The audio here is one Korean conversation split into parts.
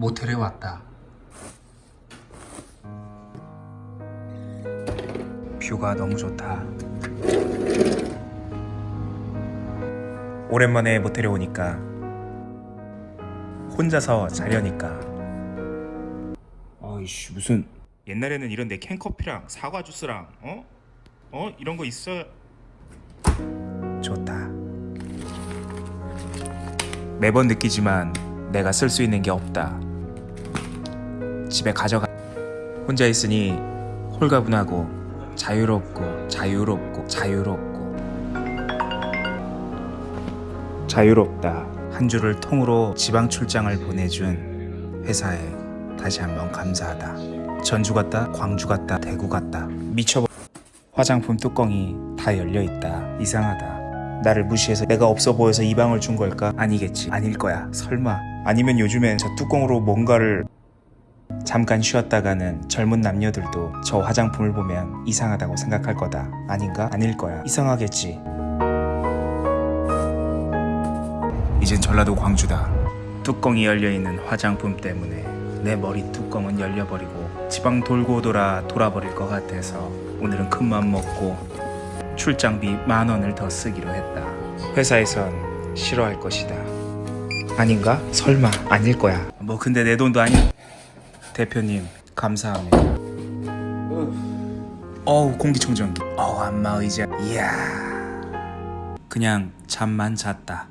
모텔에 왔다. 뷰가 너무 좋다. 오랜만에 모텔에 오니까 혼자서 자려니까 아이씨 무슨 옛날에는 이런 내 캔커피랑 사과 주스랑 어? 어? 이런 거 있어 좋다 매번 느끼지만 내가 쓸 수 있는 게 없다 집에 가져가. 혼자 있으니 홀가분하고 자유롭고 자유롭고 자유롭고. 자유롭다. 한 주를 통으로 지방 출장을 보내준 회사에 다시 한번 감사하다. 전주 갔다 광주 갔다 대구 갔다. 미쳐버 화장품 뚜껑이 다 열려있다. 이상하다. 나를 무시해서 내가 없어 보여서 이 방을 준 걸까? 아니겠지. 아닐 거야. 설마. 아니면 요즘엔 저 뚜껑으로 뭔가를 잠깐 쉬었다가는 젊은 남녀들도 저 화장품을 보면 이상하다고 생각할 거다. 아닌가? 아닐 거야. 이상하겠지. 이젠 전라도 광주다. 뚜껑이 열려있는 화장품 때문에 내 머리 뚜껑은 열려버리고 지방 돌고 돌아 돌아버릴 것 같아서 오늘은 큰맘 먹고 출장비 만 원을 더 쓰기로 했다. 회사에선 싫어할 것이다. 아닌가? 설마 아닐 거야. 뭐 근데 내 돈도 아니. 대표님 감사합니다. 어우 공기청정기. 어우 안마 의자. 이야. 그냥 잠만 잤다.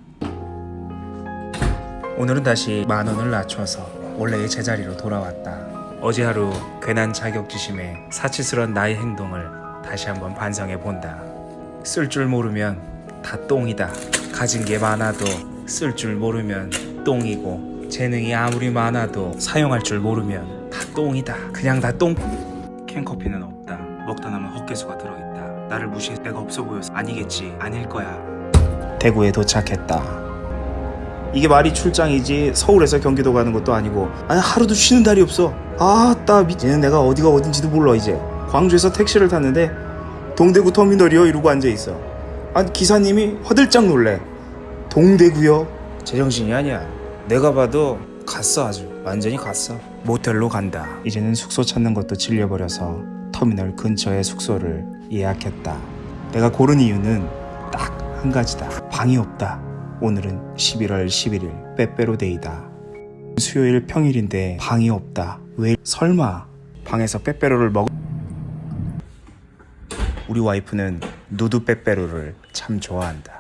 오늘은 다시 만 원을 낮춰서 원래의 제자리로 돌아왔다. 어제 하루 괜한 자격지심에 사치스런 나의 행동을 다시 한번 반성해 본다. 쓸 줄 모르면 다 똥이다. 가진 게 많아도 쓸 줄 모르면 똥이고 재능이 아무리 많아도 사용할 줄 모르면 다 똥이다. 그냥 다 똥. 캔커피는 없다. 먹다 남은 헛개수가 들어있다. 나를 무시해 내가 없어 보여서 아니겠지. 아닐 거야. 대구에 도착했다. 이게 말이 출장이지 서울에서 경기도 가는 것도 아니고 아니 하루도 쉬는 날이 없어 아따 이제는 내가 어디가 어딘지도 몰라 이제 광주에서 택시를 탔는데 동대구 터미널이요 이러고 앉아있어 아니 기사님이 화들짝 놀래 동대구요 제정신이 아니야 내가 봐도 갔어 아주 완전히 갔어 모텔로 간다. 이제는 숙소 찾는 것도 질려버려서 터미널 근처에 숙소를 예약했다. 내가 고른 이유는 딱 한 가지다. 방이 없다. 오늘은 11월 11일 빼빼로데이다. 수요일 평일인데 방이 없다. 왜? 설마 방에서 빼빼로를 먹 우리 와이프는 누드 빼빼로를 참 좋아한다.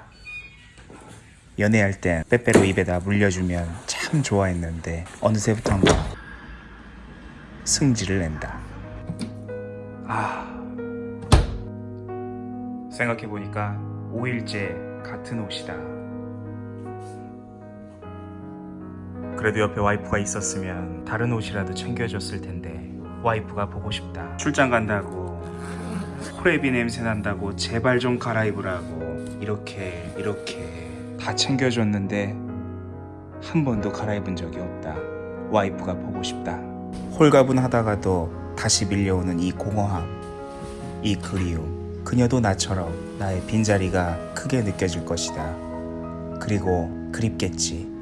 연애할 땐 빼빼로 입에다 물려주면 참 좋아했는데 어느새부턴가 승질을 낸다. 아 생각해보니까 5일째 같은 옷이다. 그래도 옆에 와이프가 있었으면 다른 옷이라도 챙겨줬을 텐데 와이프가 보고 싶다. 출장 간다고 호레비 냄새 난다고 제발 좀 갈아입으라고 이렇게 이렇게 다 챙겨줬는데 한 번도 갈아입은 적이 없다. 와이프가 보고 싶다. 홀가분하다가도 다시 밀려오는 이 공허함, 이 그리움. 그녀도 나처럼 나의 빈자리가 크게 느껴질 것이다. 그리고 그립겠지.